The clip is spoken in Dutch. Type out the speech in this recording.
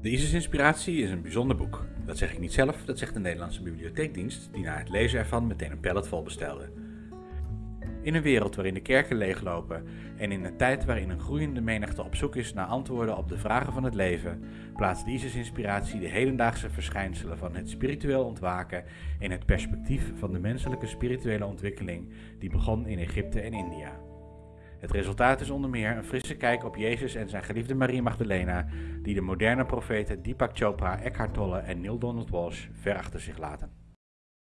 De ISIS-inspiratie is een bijzonder boek. Dat zeg ik niet zelf, dat zegt de Nederlandse Bibliotheekdienst, die na het lezen ervan meteen een pallet vol bestelde. In een wereld waarin de kerken leeglopen en in een tijd waarin een groeiende menigte op zoek is naar antwoorden op de vragen van het leven, plaatst de ISIS-inspiratie de hedendaagse verschijnselen van het spiritueel ontwaken in het perspectief van de menselijke spirituele ontwikkeling die begon in Egypte en India. Het resultaat is onder meer een frisse kijk op Jezus en zijn geliefde Marie Magdalena, die de moderne profeten Deepak Chopra, Eckhart Tolle en Neil Donald Walsh ver achter zich laten.